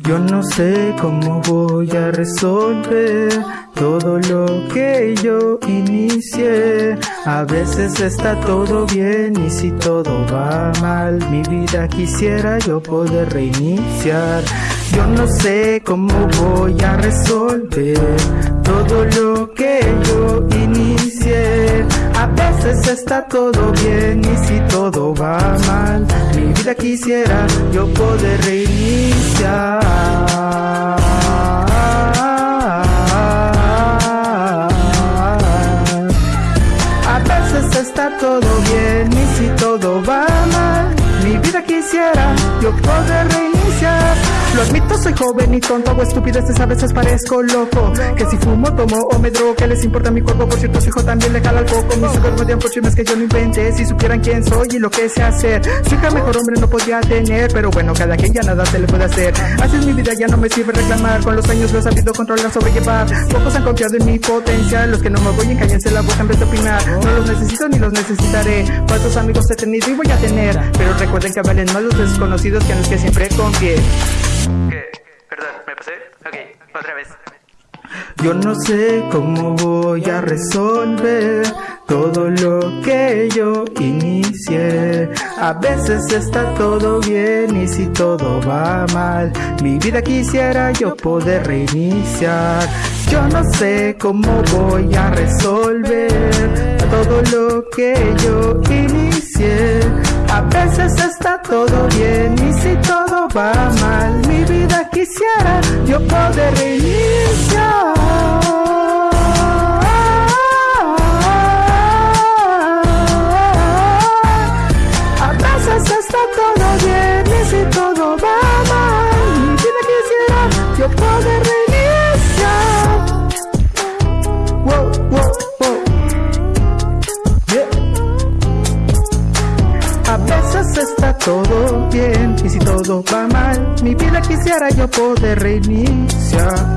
Yo no sé cómo voy a resolver todo lo que yo inicié. A veces está todo bien y si todo va mal, mi vida quisiera yo poder reiniciar. Yo no sé cómo voy a resolver todo lo que yo inicié. A veces está todo bien y si todo va mal, mi quisiera yo poder reiniciar. A veces está todo bien y si todo va mal, mi vida quisiera yo poder reiniciar. Lo admito, soy joven y tonto, hago estupideces, a veces parezco loco. Que si fumo, tomo o me drogo, que les importa mi cuerpo? Por cierto, su hijo también le jala al coco. Mis hijos me por chismes que yo no inventé. Si supieran quién soy y lo que sé hacer. Su hija mejor hombre no podía tener, pero bueno, cada quien ya nada se le puede hacer. Así es mi vida, ya no me sirve reclamar. Con los años lo he sabido controlar, sobrellevar. Pocos han confiado en mi potencial. Los que no me voy cállense la boca en vez de opinar. No los necesito ni los necesitaré. Cuántos amigos he tenido y voy a tener. Pero recuerden que valen más los desconocidos que en los que siempre confié. Yo no sé cómo voy a resolver todo lo que yo inicié. A veces está todo bien y si todo va mal, mi vida quisiera yo poder reiniciar. Yo no sé cómo voy a resolver todo lo que yo inicié. A veces está todo bien y si todo va mal, quisiera yo poder reiniciar. Todo bien y si todo va mal, mi vida quisiera yo poder reiniciar.